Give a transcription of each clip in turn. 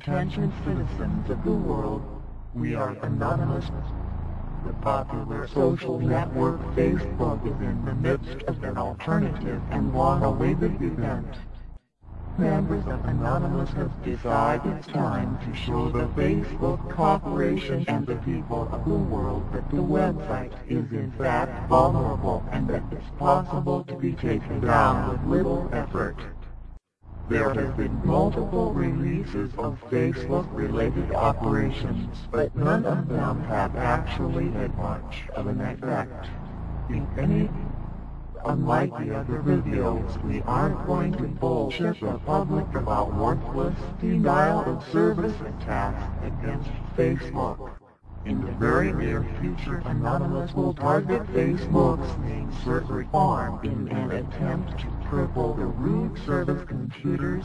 Attention citizens of the world, we are Anonymous. The popular social network Facebook is in the midst of an alternative and long-awaited event. Members of Anonymous have decided it's time to show the Facebook Corporation and the people of the world that the website is in fact vulnerable and that it's possible to be taken down with little. There have been multiple releases of Facebook-related operations, but none of them have actually had much of an effect. If any, unlike the other videos, we aren't going to bullshit the public about worthless denial-of-service attacks against Facebook. In the very near future Anonymous will target Facebook's main server farm in an attempt to cripple the root service computers,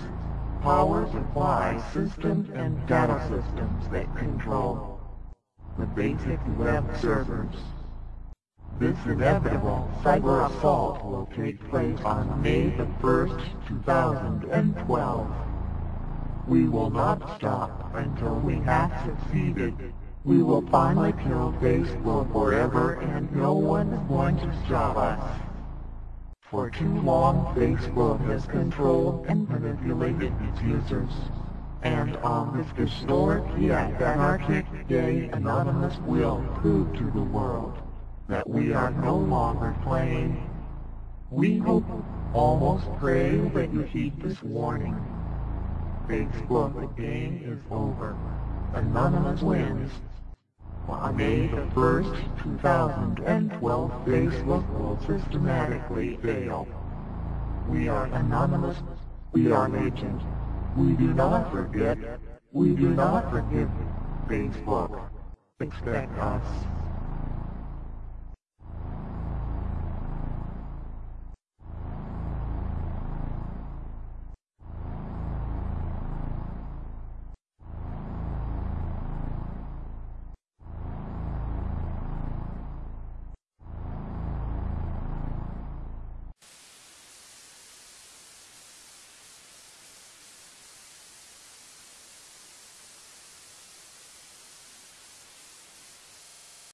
power supply systems and data systems that control the basic web servers. This inevitable cyber assault will take place on May the 1st, 2012. We will not stop until we have succeeded. We will finally kill Facebook forever and no one is going to stop us. For too long Facebook has controlled and manipulated its users. And on this historic yet anarchic day Anonymous will prove to the world that we are no longer playing. We hope, almost pray that you heed this warning. Facebook, the game is over. Anonymous wins. On May the 1st, 2012, Facebook will systematically fail. We are anonymous. We are legion. We do not forget. We do not forgive. Facebook. Expect us.